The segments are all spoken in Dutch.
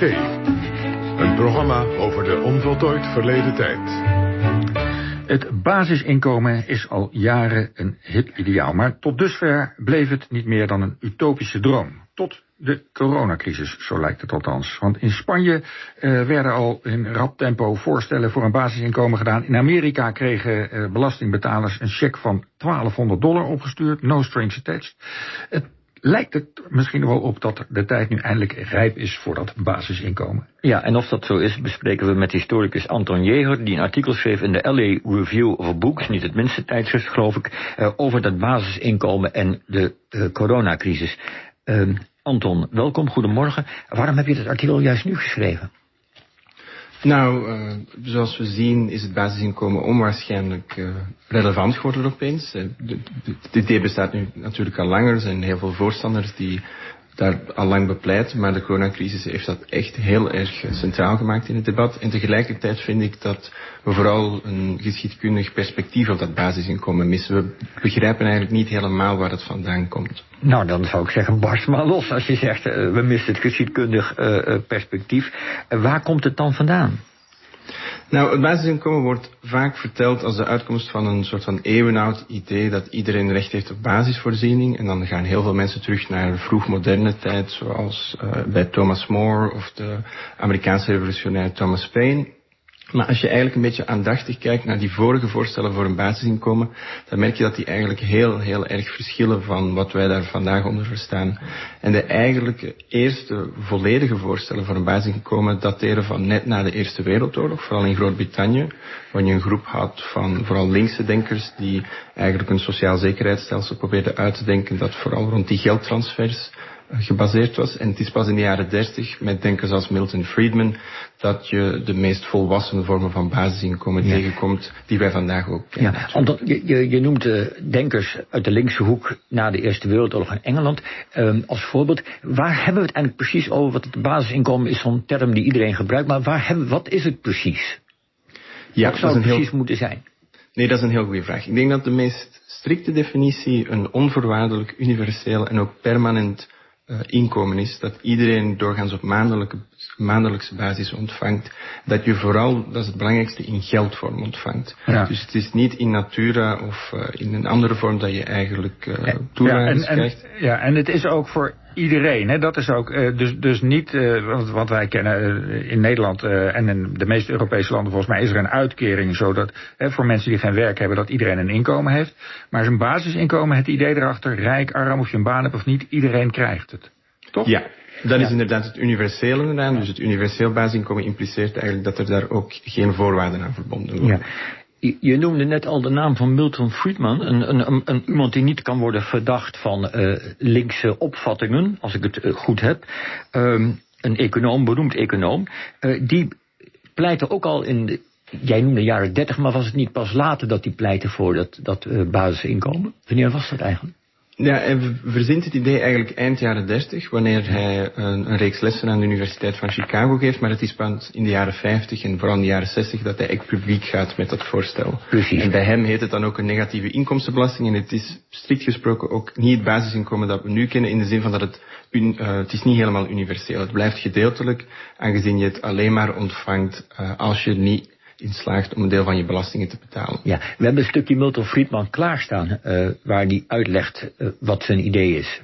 Een programma over de onvoltooid verleden tijd. Het basisinkomen is al jaren een hip ideaal, maar tot dusver bleef het niet meer dan een utopische droom. Tot de coronacrisis, zo lijkt het althans. Want in Spanje uh, werden al in rap tempo voorstellen voor een basisinkomen gedaan. In Amerika kregen uh, belastingbetalers een cheque van 1200 dollar opgestuurd, no strings attached. Het lijkt het misschien wel op dat de tijd nu eindelijk rijp is voor dat basisinkomen. Ja, en of dat zo is, bespreken we met historicus Anton Jeger, die een artikel schreef in de LA Review of Books, niet het minste tijdschrift geloof ik, uh, over dat basisinkomen en de coronacrisis. Ehm, Anton, welkom, goedemorgen. Waarom heb je dit artikel juist nu geschreven? Nou, uh, zoals we zien is het basisinkomen onwaarschijnlijk uh, relevant geworden opeens. Het idee bestaat nu natuurlijk al langer. Er zijn heel veel voorstanders die daar al lang bepleit, maar de coronacrisis heeft dat echt heel erg centraal gemaakt in het debat. En tegelijkertijd vind ik dat we vooral een geschiedkundig perspectief op dat basisinkomen missen. We begrijpen eigenlijk niet helemaal waar het vandaan komt. Nou, dan zou ik zeggen, barst maar los als je zegt, uh, we missen het geschiedkundig uh, perspectief. Waar komt het dan vandaan? Nou, het basisinkomen wordt vaak verteld als de uitkomst van een soort van eeuwenoud idee dat iedereen recht heeft op basisvoorziening. En dan gaan heel veel mensen terug naar de vroegmoderne tijd, zoals uh, bij Thomas More of de Amerikaanse revolutionair Thomas Paine. Maar als je eigenlijk een beetje aandachtig kijkt naar die vorige voorstellen voor een basisinkomen, dan merk je dat die eigenlijk heel, heel erg verschillen van wat wij daar vandaag onder verstaan. En de eigenlijk eerste volledige voorstellen voor een basisinkomen dateren van net na de Eerste Wereldoorlog, vooral in Groot-Brittannië, waar je een groep had van vooral linkse denkers die eigenlijk een sociaal zekerheidsstelsel probeerden uit te denken dat vooral rond die geldtransfers gebaseerd was. En het is pas in de jaren dertig met denkers als Milton Friedman dat je de meest volwassen vormen van basisinkomen ja. tegenkomt die wij vandaag ook kennen. Ja, omdat je, je, noemt uh, denkers uit de linkse hoek na de Eerste Wereldoorlog in Engeland um, als voorbeeld. Waar hebben we het eigenlijk precies over? Wat het basisinkomen is zo'n term die iedereen gebruikt, maar waar hebben, wat is het precies? Ja, wat zou het precies heel... moeten zijn? Nee, dat is een heel goede vraag. Ik denk dat de meest strikte definitie een onvoorwaardelijk, universeel en ook permanent inkomen is, dat iedereen doorgaans op maandelijke, maandelijkse basis ontvangt, dat je vooral, dat is het belangrijkste, in geldvorm ontvangt. Ja. Dus het is niet in natura of uh, in een andere vorm dat je eigenlijk uh, toelagen ja, en, krijgt. En, ja, en het is ook voor iedereen. Hè? Dat is ook uh, dus, dus niet uh, wat, wat wij kennen uh, in Nederland en in de meeste Europese landen. Volgens mij is er een uitkering zodat voor mensen die geen werk hebben dat iedereen een inkomen heeft. Maar zijn basisinkomen, het idee erachter, rijk, arm, of je een baan hebt of niet, iedereen krijgt het. Toch? Ja. Dat is inderdaad het universele eraan. Dus het universeel basisinkomen impliceert eigenlijk dat er daar ook geen voorwaarden aan verbonden worden. Ja. Je noemde net al de naam van Milton Friedman, een, een, een, iemand die niet kan worden verdacht van uh, linkse opvattingen, als ik het uh, goed heb. Um, een econoom, beroemd econoom, uh, die pleitte ook al in de, jij noemde de jaren 30, maar was het niet pas later dat die pleitte voor dat, dat basisinkomen? Wanneer was dat eigenlijk? Ja, hij verzint het idee eigenlijk eind jaren 30, wanneer hij een, een, reeks lessen aan de Universiteit van Chicago geeft. Maar het is pas in de jaren 50 en vooral in de jaren 60 dat hij echt publiek gaat met dat voorstel. Precies. En bij hem heet het dan ook een negatieve inkomstenbelasting. En het is strikt gesproken ook niet het basisinkomen dat we nu kennen, in de zin van dat het, uh, het is niet helemaal universeel. Het blijft gedeeltelijk, aangezien je het alleen maar ontvangt uh, als je niet in slaagt om een deel van je belastingen te betalen. Ja, we hebben een stukje Milton Friedman klaarstaan uh, waar die uitlegt uh, wat zijn idee is.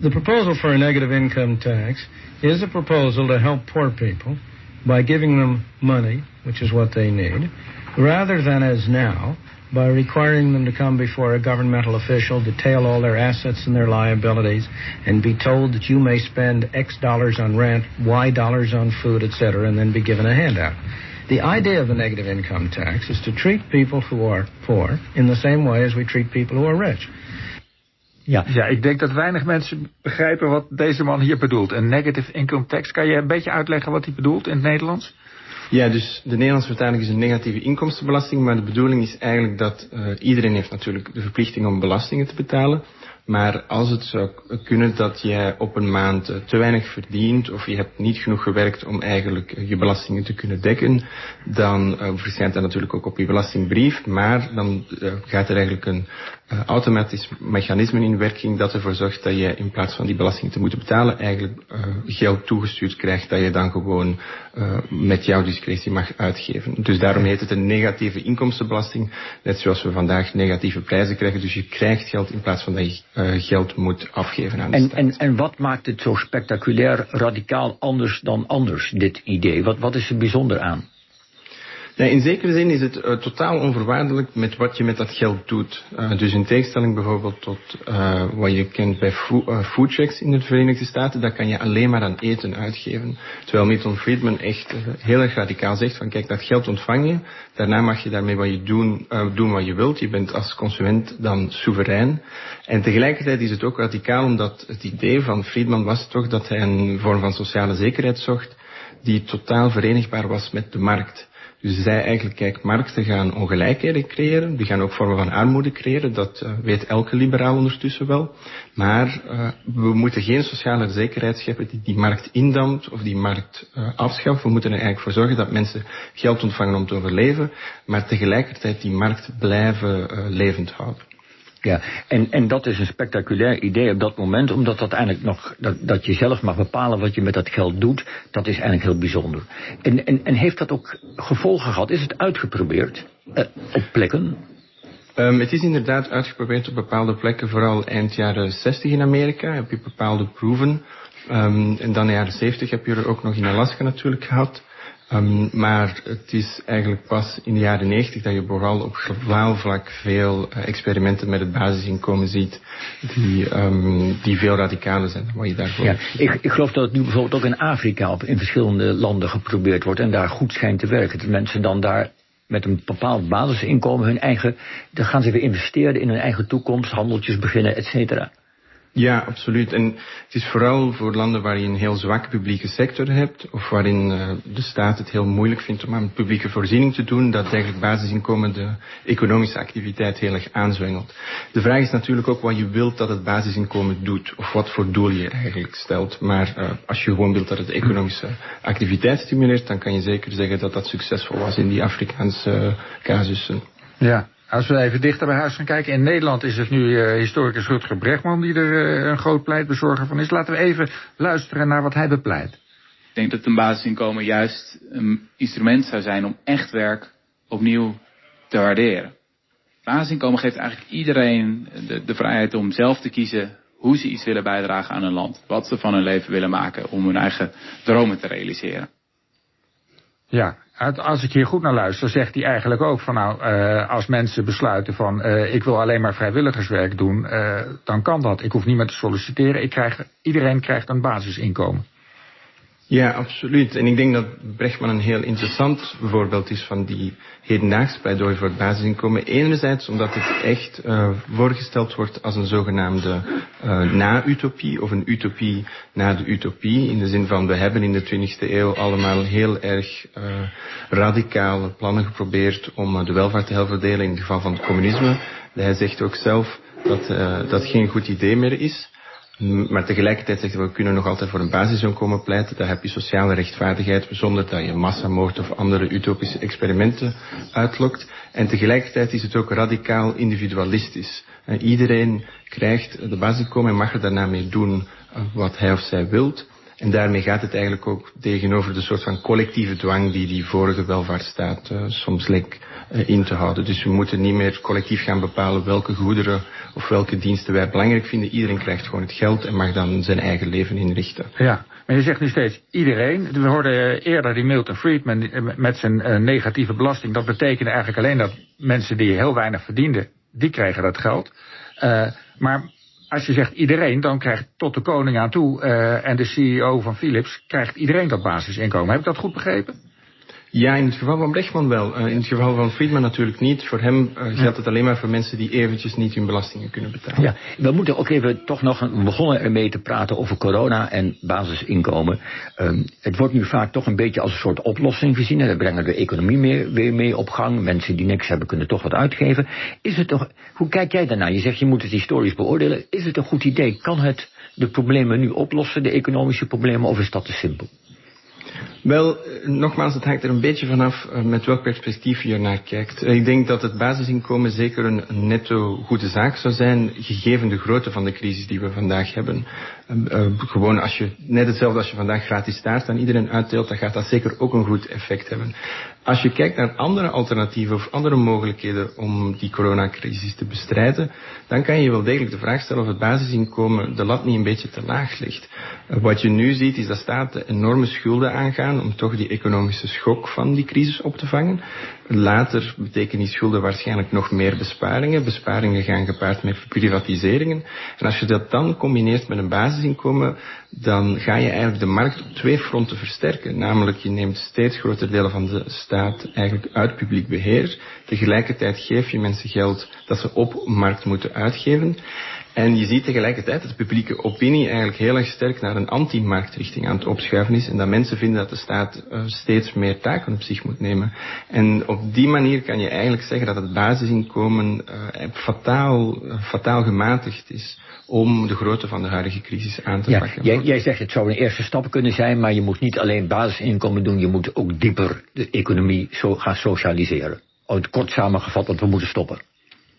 The proposal for a negative income tax is a proposal to help poor people by giving them money, which is what they need, rather than as now by requiring them to come before a governmental official, detail all their assets and their liabilities, and be told that you may spend X dollars on rent, Y dollars on food, etc., and then be given a handout. The idea of the negative income tax is to treat people who are poor in the same way as we treat people who are rich. Ja. ja, ik denk dat weinig mensen begrijpen wat deze man hier bedoelt. Een negative income tax. Kan je een beetje uitleggen wat hij bedoelt in het Nederlands? Ja, dus de Nederlandse vertaling is een negatieve inkomstenbelasting, maar de bedoeling is eigenlijk dat uh, iedereen heeft natuurlijk de verplichting om belastingen te betalen. Maar als het zou kunnen dat jij op een maand eh, te weinig verdient of je hebt niet genoeg gewerkt om eigenlijk je belastingen te kunnen dekken, dan uh, verschijnt dat natuurlijk ook op je belastingbrief, maar dan gaat er eigenlijk een automatisch mechanisme in werking dat ervoor zorgt dat je in plaats van die belasting te moeten betalen eigenlijk geld toegestuurd krijgt dat je dan gewoon met jouw discretie mag uitgeven. Dus daarom heet het een negatieve inkomstenbelasting, net zoals we vandaag negatieve prijzen krijgen. Dus je krijgt geld in plaats van dat je uh, geld moet afgeven aan de en, staat. En, en wat maakt het zo spectaculair, radicaal anders dan anders, dit idee? Wat, wat is er bijzonder aan? Ja, in zekere zin is het uh, totaal onvoorwaardelijk met wat je met dat geld doet. Uh, dus in tegenstelling bijvoorbeeld tot uh, wat je kent bij fo foodchecks in de Verenigde Staten, daar kan je alleen maar aan eten uitgeven. Terwijl Milton Friedman echt heel erg radicaal zegt van kijk, dat geld ontvang je, daarna mag je daarmee wat je doen, doen wat je wilt. Je bent als consument dan soeverein. En tegelijkertijd is het ook radicaal omdat het idee van Friedman was toch dat hij een vorm van sociale zekerheid zocht die totaal verenigbaar was met de markt. Dus hij zei eigenlijk, kijk, markten gaan ongelijkheden creëren, die gaan ook vormen van armoede creëren, dat uh, weet elke liberaal ondertussen wel. Maar uh, we moeten geen sociale zekerheid scheppen die die markt indampt of die markt uh, afschaft. We moeten er eigenlijk voor zorgen dat mensen geld ontvangen om te overleven, maar tegelijkertijd die markt blijven levend houden. Ja, en, en dat is een spectaculair idee op dat moment, omdat dat eigenlijk nog, dat, dat je zelf mag bepalen wat je met dat geld doet, dat is eigenlijk heel bijzonder. En, en, en heeft dat ook gevolgen gehad? Is het uitgeprobeerd uh, op plekken? Um, het is inderdaad uitgeprobeerd op bepaalde plekken, vooral eind jaren 60 in Amerika heb je bepaalde proeven. Um, en dan in de jaren 70 heb je er ook nog in Alaska natuurlijk gehad. Um, maar het is eigenlijk pas in de jaren 90 dat je vooral op globaal vlak veel uh, experimenten met het basisinkomen ziet die, um, die veel radicaler zijn dan wat je daarvoor ja, ik, ik geloof dat het nu bijvoorbeeld ook in Afrika op, in verschillende landen geprobeerd wordt en daar goed schijnt te werken. Dat mensen dan daar met een bepaald basisinkomen hun eigen, dan gaan ze weer investeren in hun eigen toekomst, handeltjes beginnen, et cetera. Ja, absoluut. En het is vooral voor landen waar je een heel zwakke publieke sector hebt, of waarin uh, de staat het heel moeilijk vindt om aan publieke voorziening te doen, dat eigenlijk basisinkomen de economische activiteit heel erg aanzwengelt. De vraag is natuurlijk ook wat je wilt dat het basisinkomen doet, of wat voor doel je eigenlijk stelt. Maar uh, als je gewoon wilt dat het economische activiteit stimuleert, dan kan je zeker zeggen dat dat succesvol was in die Afrikaanse casussen. Ja, als we even dichter bij huis gaan kijken. In Nederland is het nu uh, historicus Rutger Bregman die er uh, een groot pleitbezorger van is. Laten we even luisteren naar wat hij bepleit. Ik denk dat een basisinkomen juist een instrument zou zijn om echt werk opnieuw te waarderen. Basisinkomen geeft eigenlijk iedereen de, de vrijheid om zelf te kiezen hoe ze iets willen bijdragen aan een land. Wat ze van hun leven willen maken om hun eigen dromen te realiseren. Ja, als ik hier goed naar luister, zegt hij eigenlijk ook van nou, uh, als mensen besluiten van uh, ik wil alleen maar vrijwilligerswerk doen, uh, dan kan dat. Ik hoef niet meer te solliciteren. Ik krijg, iedereen krijgt een basisinkomen. Ja, absoluut. En ik denk dat Brechtman een heel interessant voorbeeld is van die hedendaagse pleidooi voor het basisinkomen. Enerzijds omdat het echt uh, voorgesteld wordt als een zogenaamde uh, na-utopie of een utopie na de utopie. In de zin van we hebben in de 20e eeuw allemaal heel erg uh, radicale plannen geprobeerd om de welvaart te herverdelen in het geval van het communisme. Hij zegt ook zelf dat dat geen goed idee meer is. Maar tegelijkertijd zegt we kunnen nog altijd voor een basisinkomen pleiten. Daar heb je sociale rechtvaardigheid zonder dat je massamoord of andere utopische experimenten uitlokt. En tegelijkertijd is het ook radicaal individualistisch. En iedereen krijgt de basisinkomen en mag er daarna mee doen wat hij of zij wilt. En daarmee gaat het eigenlijk ook tegenover de soort van collectieve dwang die die vorige welvaartsstaat uh, soms leek uh, in te houden. Dus we moeten niet meer collectief gaan bepalen welke goederen of welke diensten wij belangrijk vinden. Iedereen krijgt gewoon het geld en mag dan zijn eigen leven inrichten. Ja, maar je zegt nu steeds iedereen. We hoorden eerder die Milton Friedman met zijn negatieve belasting. Dat betekende eigenlijk alleen dat mensen die heel weinig verdienden, die krijgen dat geld. maar als je zegt iedereen, dan krijgt tot de koning aan toe uh, en de CEO van Philips krijgt iedereen dat basisinkomen. Heb ik dat goed begrepen? Ja, in het geval van Brechtman wel. Uh, in het geval van Friedman natuurlijk niet. Voor hem uh, geldt het alleen maar voor mensen die eventjes niet hun belastingen kunnen betalen. Ja, we moeten ook even toch nog we begonnen ermee te praten over corona en basisinkomen. Um, het wordt nu vaak toch een beetje als een soort oplossing gezien. We brengen de economie meer, weer mee op gang. Mensen die niks hebben kunnen toch wat uitgeven. Is het toch, hoe kijk jij daarnaar? Je zegt je moet het historisch beoordelen. Is het een goed idee? Kan het de problemen nu oplossen, de economische problemen, of is dat te simpel? Wel, nogmaals, het hangt er een beetje vanaf met welk perspectief je naar kijkt. Ik denk dat het basisinkomen zeker een netto goede zaak zou zijn, gegeven de grootte van de crisis die we vandaag hebben. Uh, gewoon als je, net hetzelfde als je vandaag gratis staart aan iedereen uitdeelt, dan gaat dat zeker ook een goed effect hebben. Als je kijkt naar andere alternatieven of andere mogelijkheden om die coronacrisis te bestrijden, dan kan je wel degelijk de vraag stellen of het basisinkomen de lat niet een beetje te laag ligt. Uh, wat je nu ziet is dat staten enorme schulden aangaan om toch die economische schok van die crisis op te vangen. Later betekenen die schulden waarschijnlijk nog meer besparingen. Besparingen gaan gepaard met privatiseringen. En als je dat dan combineert met een basisinkomen, dan ga je eigenlijk de markt op twee fronten versterken. Namelijk, je neemt steeds grotere delen van de staat eigenlijk uit publiek beheer. Tegelijkertijd geef je mensen geld dat ze op markt moeten uitgeven. En je ziet tegelijkertijd dat de publieke opinie eigenlijk heel erg sterk naar een anti-marktrichting aan het opschuiven is. En dat mensen vinden dat de staat uh, steeds meer taken op zich moet nemen. En op die manier kan je eigenlijk zeggen dat het basisinkomen uh, fataal, uh, fataal gematigd is om de grootte van de huidige crisis aan te ja, pakken. Jij, jij zegt het zou een eerste stap kunnen zijn, maar je moet niet alleen basisinkomen doen, je moet ook dieper de economie zo gaan socialiseren. Kort samengevat, want we moeten stoppen.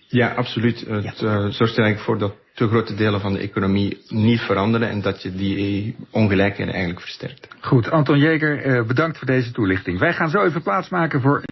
Ja, absoluut. Het ja. uh, zorgt er eigenlijk voor dat te grote delen van de economie niet veranderen en dat je die ongelijkheden eigenlijk versterkt. Goed, Anton Jeger, bedankt voor deze toelichting. Wij gaan zo even plaatsmaken voor